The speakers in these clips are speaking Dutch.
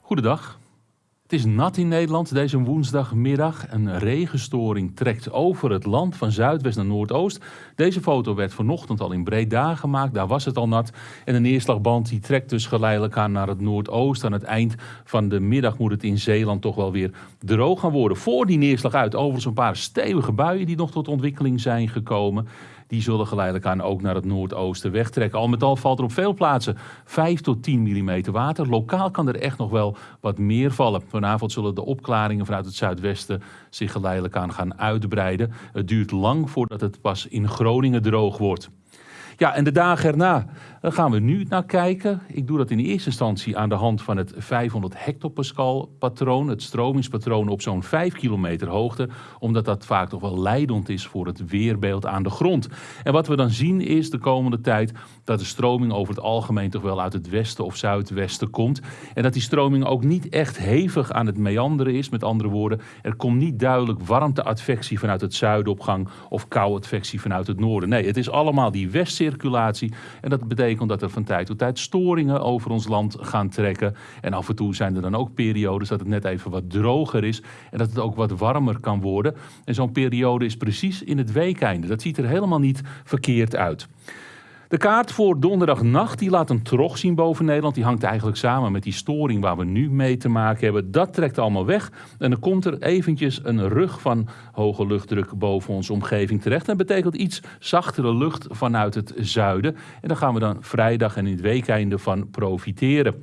Goedendag. Het is nat in Nederland deze woensdagmiddag. Een regenstoring trekt over het land van zuidwest naar noordoost. Deze foto werd vanochtend al in Breda gemaakt, daar was het al nat. En de neerslagband die trekt dus geleidelijk aan naar het noordoosten. Aan het eind van de middag moet het in Zeeland toch wel weer droog gaan worden. Voor die neerslag uit overigens een paar stevige buien die nog tot ontwikkeling zijn gekomen die zullen geleidelijk aan ook naar het noordoosten wegtrekken. Al met al valt er op veel plaatsen 5 tot 10 mm water. Lokaal kan er echt nog wel wat meer vallen. Vanavond zullen de opklaringen vanuit het zuidwesten zich geleidelijk aan gaan uitbreiden. Het duurt lang voordat het pas in Groningen droog wordt. Ja, en de dagen erna daar gaan we nu naar kijken. Ik doe dat in eerste instantie aan de hand van het 500 hectopascal patroon, het stromingspatroon op zo'n 5 kilometer hoogte, omdat dat vaak toch wel leidend is voor het weerbeeld aan de grond. En wat we dan zien is de komende tijd dat de stroming over het algemeen toch wel uit het westen of zuidwesten komt. En dat die stroming ook niet echt hevig aan het meanderen is. Met andere woorden, er komt niet duidelijk warmteadvectie vanuit het zuiden op gang of kouadvectie vanuit het noorden. Nee, het is allemaal die en dat betekent dat er van tijd tot tijd storingen over ons land gaan trekken. En af en toe zijn er dan ook periodes dat het net even wat droger is en dat het ook wat warmer kan worden. En zo'n periode is precies in het weekeinde. Dat ziet er helemaal niet verkeerd uit. De kaart voor donderdagnacht die laat een trog zien boven Nederland. Die hangt eigenlijk samen met die storing waar we nu mee te maken hebben. Dat trekt allemaal weg. En dan komt er eventjes een rug van hoge luchtdruk boven onze omgeving terecht. Dat betekent iets zachtere lucht vanuit het zuiden. En daar gaan we dan vrijdag en in het weekeinde van profiteren.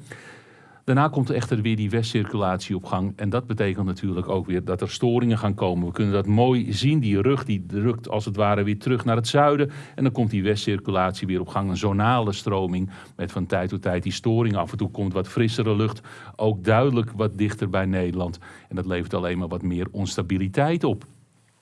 Daarna komt er echter weer die westcirculatie op gang. En dat betekent natuurlijk ook weer dat er storingen gaan komen. We kunnen dat mooi zien. Die rug die drukt als het ware weer terug naar het zuiden. En dan komt die westcirculatie weer op gang. Een zonale stroming met van tijd tot tijd die storing. Af en toe komt wat frissere lucht. Ook duidelijk wat dichter bij Nederland. En dat levert alleen maar wat meer onstabiliteit op.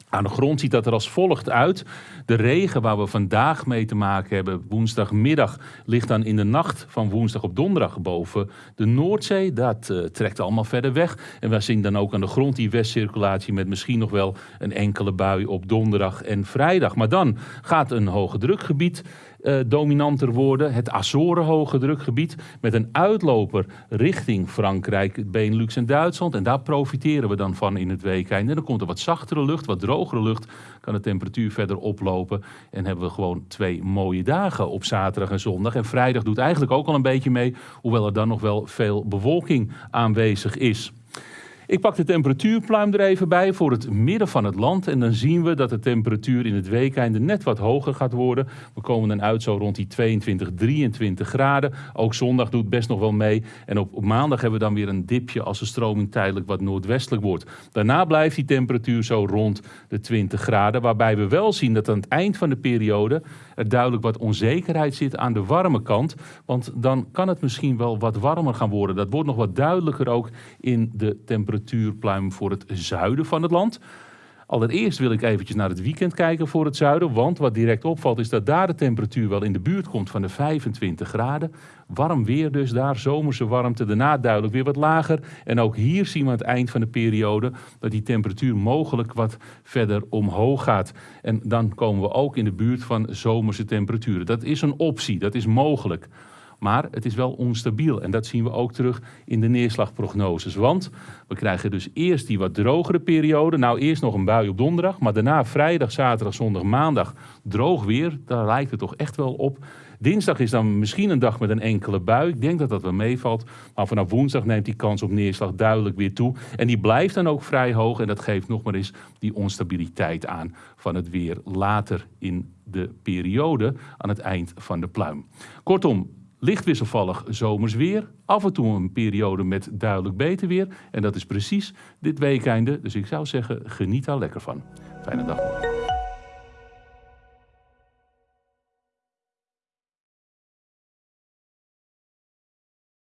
Aan de grond ziet dat er als volgt uit. De regen waar we vandaag mee te maken hebben, woensdagmiddag, ligt dan in de nacht van woensdag op donderdag boven de Noordzee. Dat uh, trekt allemaal verder weg. En we zien dan ook aan de grond die westcirculatie met misschien nog wel een enkele bui op donderdag en vrijdag. Maar dan gaat een hoge drukgebied uh, dominanter worden. Het Azoren hoge drukgebied met een uitloper richting Frankrijk, Benelux en Duitsland. En daar profiteren we dan van in het weekend. En dan komt er wat zachtere lucht, wat drogere lucht. Kan de temperatuur verder oplopen. En hebben we gewoon twee mooie dagen op zaterdag en zondag. En vrijdag doet eigenlijk ook al een beetje mee. Hoewel er dan nog wel veel bewolking aanwezig is. Ik pak de temperatuurpluim er even bij voor het midden van het land. En dan zien we dat de temperatuur in het weekende net wat hoger gaat worden. We komen dan uit zo rond die 22, 23 graden. Ook zondag doet best nog wel mee. En op, maandag hebben we dan weer een dipje als de stroming tijdelijk wat noordwestelijk wordt. Daarna blijft die temperatuur zo rond de 20 graden. Waarbij we wel zien dat aan het eind van de periode er duidelijk wat onzekerheid zit aan de warme kant. Want dan kan het misschien wel wat warmer gaan worden. Dat wordt nog wat duidelijker ook in de temperatuur temperatuurpluim voor het zuiden van het land. Allereerst wil ik eventjes naar het weekend kijken voor het zuiden. Want wat direct opvalt is dat daar de temperatuur wel in de buurt komt van de 25 graden. Warm weer dus daar, zomerse warmte. Daarna duidelijk weer wat lager. En ook hier zien we aan het eind van de periode dat die temperatuur mogelijk wat verder omhoog gaat. En dan komen we ook in de buurt van zomerse temperaturen. Dat is een optie, dat is mogelijk. Maar het is wel onstabiel en dat zien we ook terug in de neerslagprognoses. Want we krijgen dus eerst die wat drogere periode. Nou, eerst nog een bui op donderdag, maar daarna vrijdag, zaterdag, zondag, maandag droog weer. Daar lijkt het toch echt wel op. Dinsdag is dan misschien een dag met een enkele bui. Ik denk dat dat wel meevalt. Maar vanaf woensdag neemt die kans op neerslag duidelijk weer toe. En die blijft dan ook vrij hoog. En dat geeft nog maar eens die onstabiliteit aan van het weer later in de periode aan het eind van de pluim. Kortom, Licht wisselvallig zomers weer. Af en toe een periode met duidelijk beter weer. En dat is precies dit weekende. Dus ik zou zeggen, geniet daar lekker van. Fijne dag.